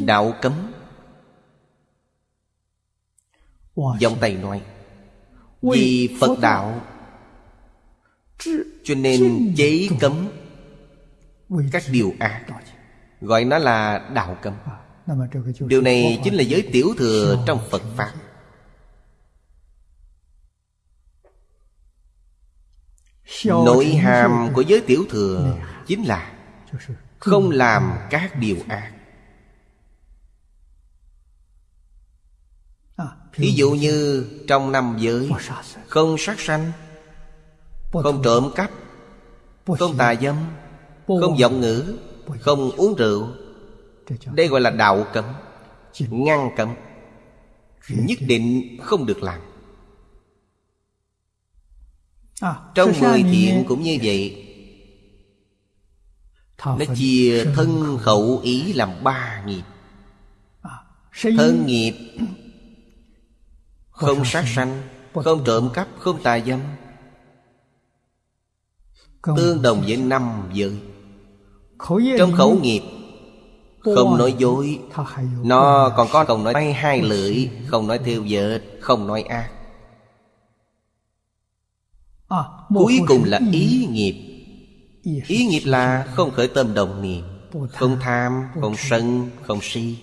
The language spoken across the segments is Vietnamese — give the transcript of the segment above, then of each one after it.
đạo cấm. Dòng tây nói vì phật đạo. Cho nên chế cấm các điều ác. Gọi nó là đạo cấm. Điều này chính là giới tiểu thừa trong phật pháp. nội hàm của giới tiểu thừa chính là không làm các điều ác Ví dụ như trong năm giới, Không sát sanh, Không trộm cắp, Không tà dâm, Không giọng ngữ, Không uống rượu, Đây gọi là đạo cấm, Ngăn cấm, Nhất định không được làm. Trong mười thiện cũng như vậy. Nó chia thân khẩu ý làm ba nghiệp. Thân nghiệp không sát sanh Không trộm cắp Không tà dâm. Tương đồng với năm giới. Trong khẩu nghiệp Không nói dối. Nó còn có còn nói hai lưỡi Không nói theo vợ Không nói ác. Cuối cùng là ý nghiệp. Ý nghiệp là không khởi tâm đồng niệm Không tham, không sân, không si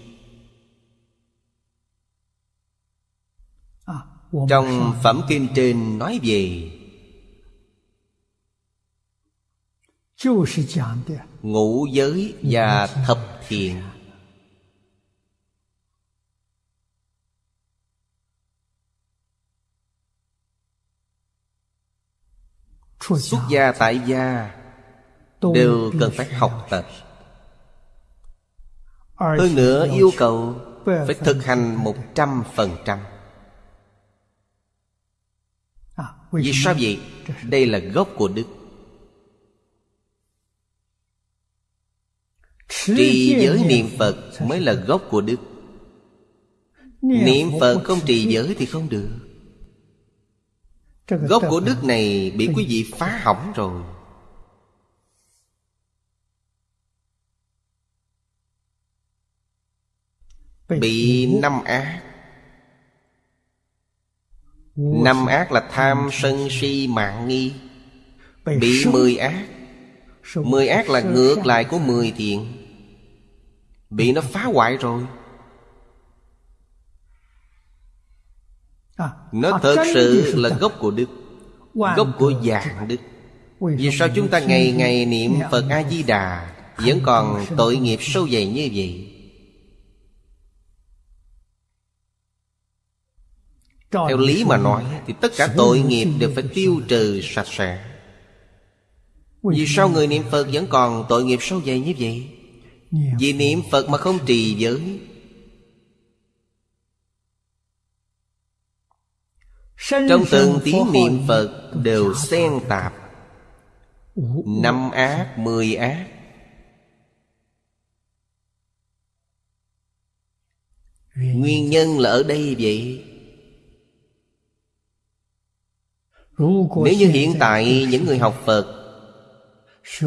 Trong phẩm kinh trên nói về Ngũ giới và thập thiện. Xuất gia tại gia Đều cần phải học tập. Hơn nữa yêu cầu Phải thực hành một trăm phần trăm Vì sao vậy? Đây là gốc của đức. Trì giới niệm Phật mới là gốc của đức. Niệm Phật không trì giới thì không được. Gốc của đức này bị quý vị phá hỏng rồi. Bị năm ác Năm ác là tham sân si mạng nghi. Bị mười ác. Mười ác là ngược lại của mười thiện. Bị nó phá hoại rồi. Nó thật sự là gốc của đức Gốc của dạng đức. Vì sao chúng ta ngày ngày niệm Phật A-di-đà Vẫn còn tội nghiệp sâu dày như vậy Theo lý mà nói Thì tất cả tội nghiệp đều phải tiêu trừ sạch sẽ. Vì sao người niệm Phật vẫn còn tội nghiệp sâu dày như vậy? Vì niệm Phật mà không trì giới. Trong từng tiếng niệm Phật đều xen tạp. Năm ác, mười ác. Nguyên nhân là ở đây vậy Nếu như hiện tại những người học Phật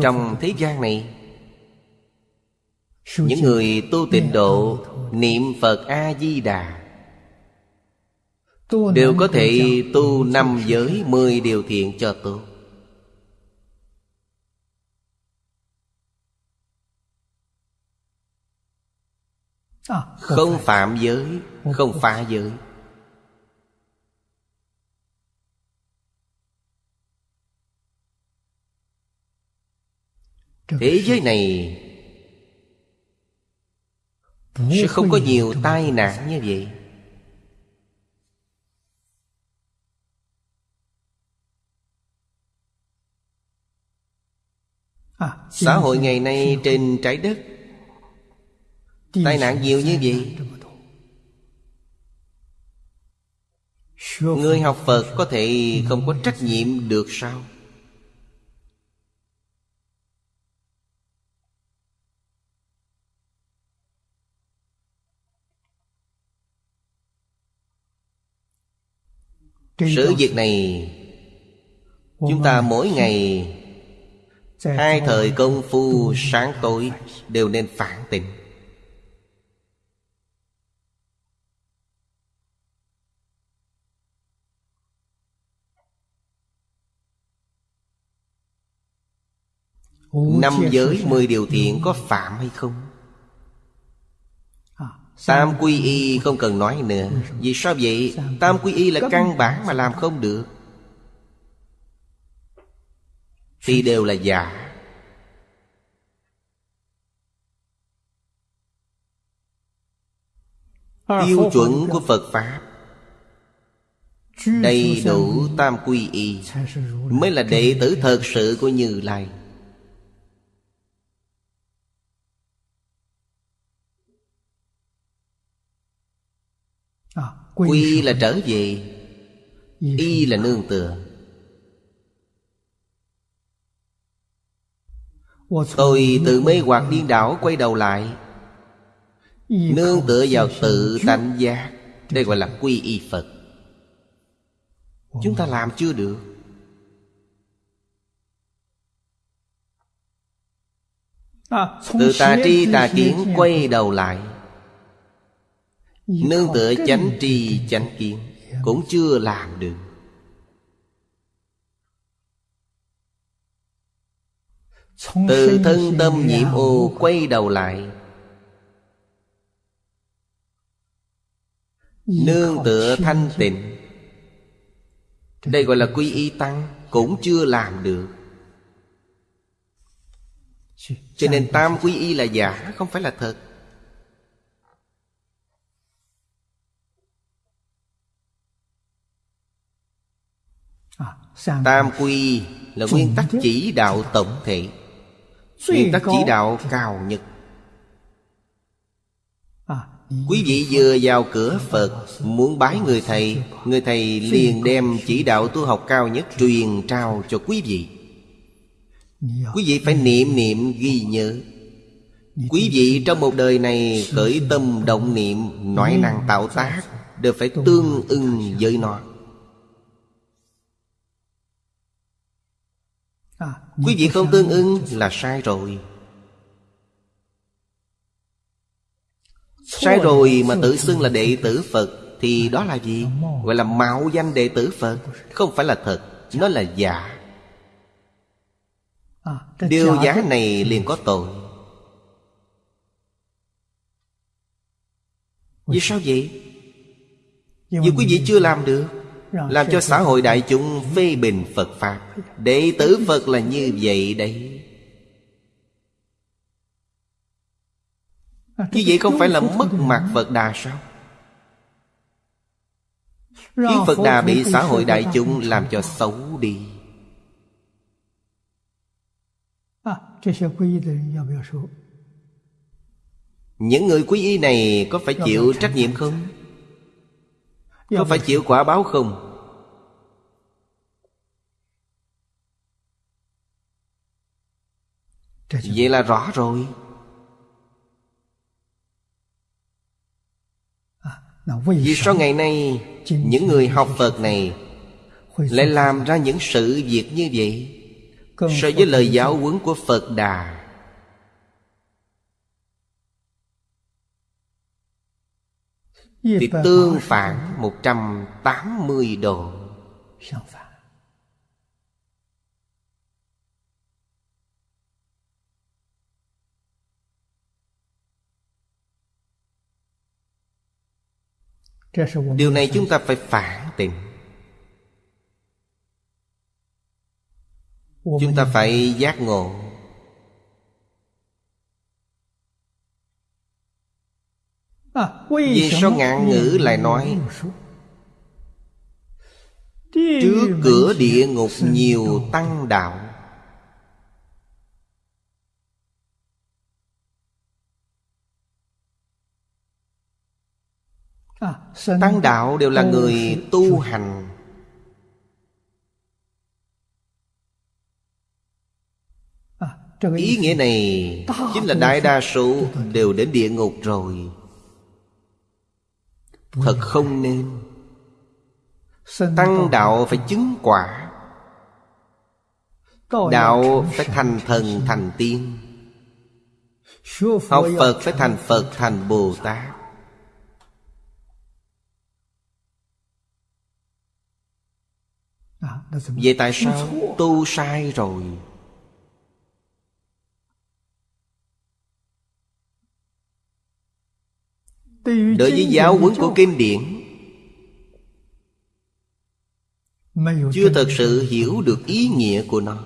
Trong thế gian này, Những người tu tịnh độ Niệm Phật A-di-đà, Đều có thể tu năm giới mười điều thiện cho tốt. Không phạm giới, Không phá giới. Thế giới này Sẽ không có nhiều tai nạn như vậy. Xã hội ngày nay trên trái đất Tai nạn nhiều như vậy. Người học Phật có thể không có trách nhiệm được sao? Sự việc này Chúng ta mỗi ngày Hai thời công phu sáng tối Đều nên phản tỉnh. Năm giới mười điều thiện có phạm hay không? Tam quy y không cần nói nữa. Vì sao vậy? Tam quy y là căn bản mà làm không được. Thì đều là giả. Tiêu chuẩn của Phật Pháp. Đầy đủ tam quy y Mới là đệ tử thật sự của Như Lai Quy là trở về. Y là nương tựa. Tôi từ mê hoặc điên đảo quay đầu lại. Nương tựa vào tự tánh giác. Đây gọi là quy y Phật. Chúng ta làm chưa được? Từ tà tri tà kiến quay đầu lại Nương tựa chánh tri chánh kiến Cũng chưa làm được. Từ thân tâm nhiễm ô quay đầu lại. Nương tựa thanh tịnh. Đây gọi là quy y tăng Cũng chưa làm được. Cho nên tam quy y là giả Không phải là thật Tam quy là nguyên tắc chỉ đạo tổng thể. Nguyên tắc chỉ đạo cao nhất. Quý vị vừa vào cửa Phật Muốn bái người thầy Người thầy liền đem chỉ đạo tu học cao nhất Truyền trao cho quý vị. Quý vị phải niệm niệm ghi nhớ. Quý vị trong một đời này Khởi tâm động niệm Nói năng tạo tác Đều phải tương ưng với nó Quý vị không tương ưng là sai rồi. Sai rồi mà tự xưng là đệ tử Phật Thì đó là gì? Gọi là mạo danh đệ tử Phật. Không phải là thật Nó là giả. Điều giả này liền có tội. Vì sao vậy? Vì quý vị chưa làm được làm cho xã hội đại chúng phê bình Phật Pháp. Đệ tử Phật là như vậy đấy. Như vậy không phải là mất mặt Phật Đà sao? Khiến Phật Đà bị xã hội đại chúng làm cho xấu đi. Những người quý y này có phải chịu trách nhiệm không? Có phải chịu quả báo không? Vậy là rõ rồi. Vì sao ngày nay Những người học Phật này Lại làm ra những sự việc như vậy. So với lời giáo huấn của Phật Đà. Thì tương phản 180 độ Điều này chúng ta phải phản tỉnh Chúng ta phải giác ngộ. Vì sao ngạn ngữ lại nói Trước cửa địa ngục nhiều tăng đạo Tăng đạo đều là người tu hành. Ý nghĩa này Chính là đại đa số Đều đến địa ngục rồi. Thật không nên? Tăng đạo phải chứng quả. Đạo phải thành thần thành tiên. Học Phật phải thành Phật thành Bồ Tát Vậy tại sao tu sai rồi? Đối với giáo huấn của kinh điển. Chưa thật sự hiểu được ý nghĩa của nó.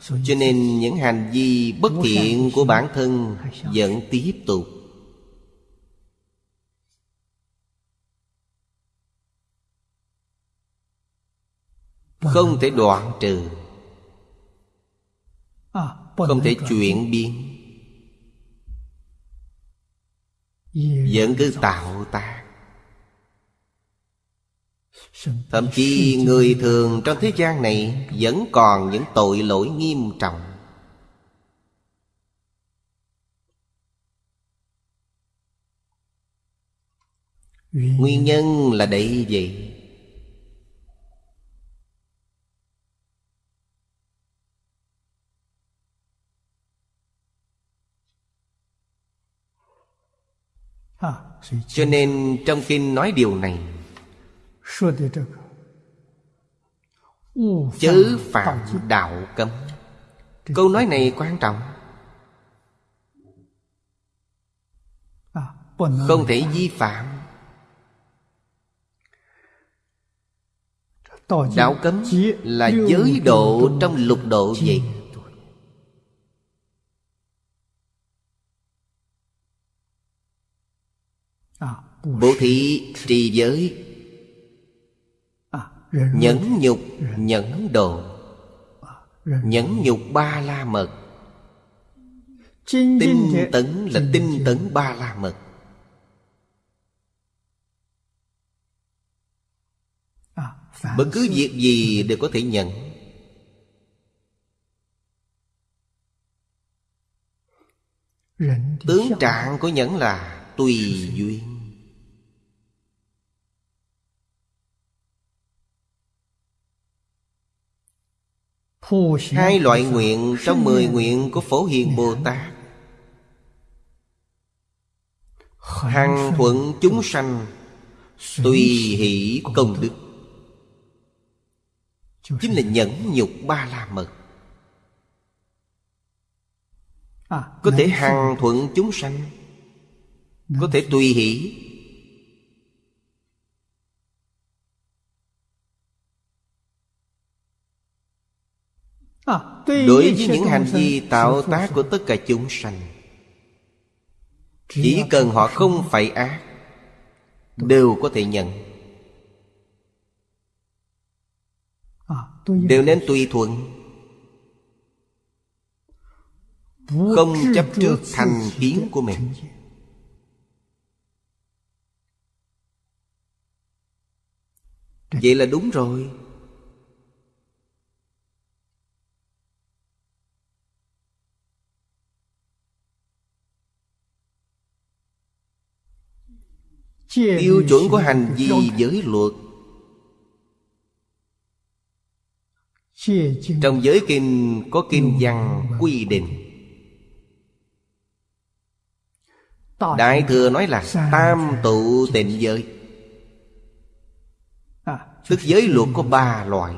Cho nên những hành vi bất thiện của bản thân Vẫn tiếp tục. Không thể đoạn trừ. Không thể chuyển biến. Vẫn cứ tạo tác thậm chí người thường trong thế gian này vẫn còn những tội lỗi nghiêm trọng. Nguyên nhân là đây vậy cho nên trong kinh nói điều này chớ phạm đạo cấm。câu nói này quan trọng. không thể vi phạm. đạo cấm là giới độ trong lục độ vậy Bố thí trì giới. Nhẫn nhục nhẫn độ Nhẫn nhục ba la mật. Tinh tấn là tinh tấn ba la mật. Bất cứ việc gì đều có thể nhận. Tướng trạng của nhẫn là tùy duyên. Hai loại nguyện trong mười nguyện của Phổ Hiền Bồ Tát. Hằng thuận chúng sanh, Tùy hỷ công đức. Chính là nhẫn nhục ba la mật. Có thể hằng thuận chúng sanh có thể tùy hỷ. Đối với những hành vi tạo tác của tất cả chúng sanh. Chỉ cần họ không phải ác đều có thể nhận. Đều nên tùy thuận. Không chấp trước thành kiến của mình vậy là đúng rồi. Tiêu chuẩn của hành vi giới luật. Trong giới kinh có kinh văn quy định. đại thừa nói là tam tụ tịnh giới tức giới luật có ba loại.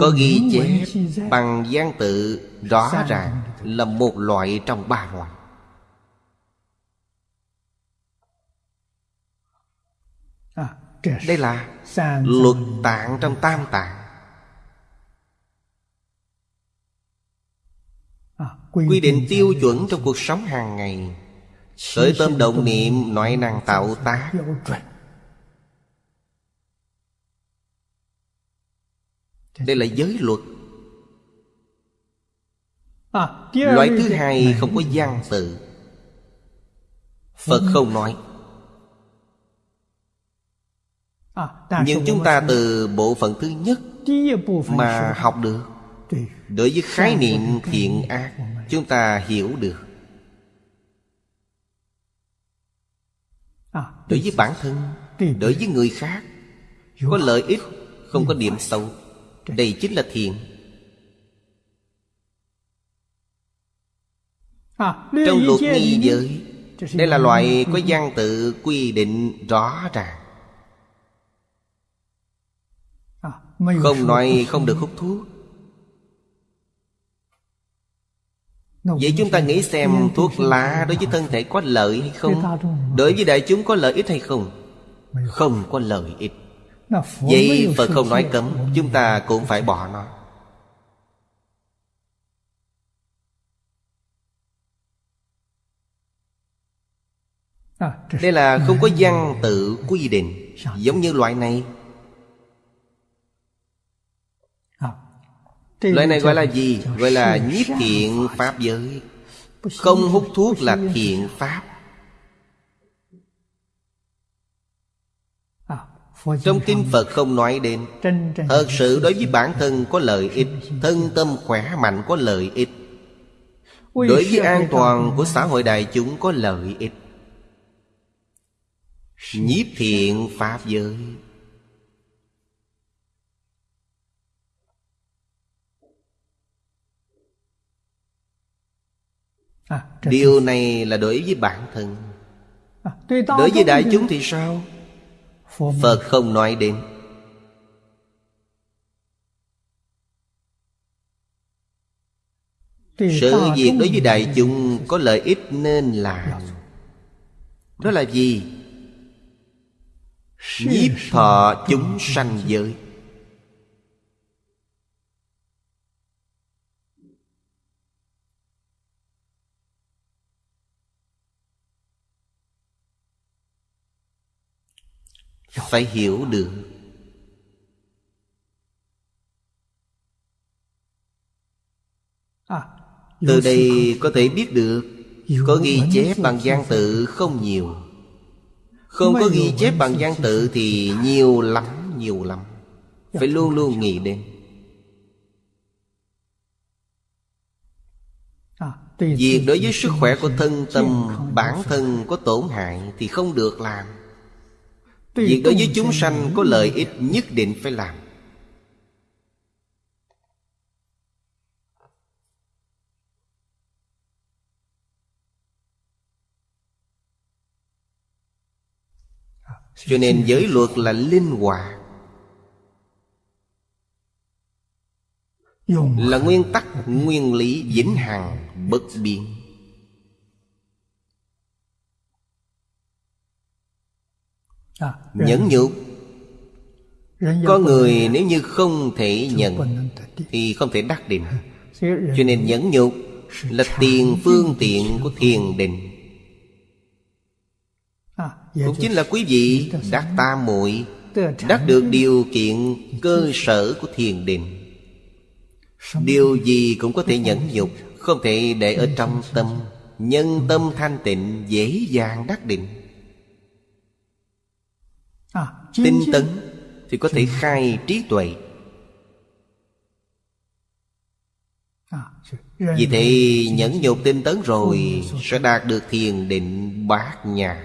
Có ghi chép bằng gian tự rõ ràng là một loại trong ba loại. Đây là luật tạng trong tam tạng. Quy định tiêu chuẩn trong cuộc sống hàng ngày. Khởi tâm động niệm nội năng tạo tác Đây là giới luật. Loại thứ hai không có văn tự Phật không nói. Nhưng chúng ta từ bộ phận thứ nhất mà học được. Đối với khái niệm thiện ác chúng ta hiểu được. Đối với bản thân đối với người khác có lợi ích không có điểm xấu đây chính là thiện trong luật nghi giới đây là loại có văn tự quy định rõ ràng. Không nói không được hút thuốc. Vậy chúng ta nghĩ xem thuốc lá đối với thân thể có lợi hay không? Đối với đại chúng có lợi ích hay không? Không có lợi ích Vậy Phật không nói cấm Chúng ta cũng phải bỏ nó. Đây là không có văn tự quy định Giống như loại này. Loại này gọi là gì? Gọi là nhiếp thiện Pháp giới. Không hút thuốc là thiện Pháp Trong Kinh Phật không nói đến. Thật sự đối với bản thân có lợi ích Thân tâm khỏe mạnh có lợi ích. Đối với an toàn của xã hội đại chúng có lợi ích. Nhiếp thiện Pháp giới. À, Điều này là đối với bản thân. À, Đối với đại chúng thì sao? Phật không nói đến. Sự việc đối với đại chúng có lợi ích nên làm. Đó là gì? Nhiếp thọ chúng sanh giới phải hiểu được. À, từ đây có thể biết được có ghi chép bằng văn tự không nhiều. Không có ghi chép bằng văn tự thì nhiều lắm nhiều lắm. Dạ, phải luôn luôn nghĩ đến. À, việc đối với sức khỏe của thân tâm bản thân có tổn hại thì không được làm Việc đối với chúng sanh có lợi ích nhất định phải làm. Cho nên giới luật là linh hoạt Là nguyên tắc, nguyên lý vĩnh hằng, bất biến nhẫn nhục. có người nếu như không thể nhận thì không thể đắc định. Cho nên nhẫn nhục là tiền phương tiện của thiền định. À, cũng chính là quý vị đắc tam muội đắc được điều kiện cơ sở của thiền định. Điều gì cũng có thể nhẫn nhục không thể để ở trong tâm. nhân tâm thanh tịnh dễ dàng đắc định. À, tinh tấn thì có thể khai trí tuệ. À, vì thế nhẫn nhục tinh tấn rồi sẽ đạt được thiền định bát nhã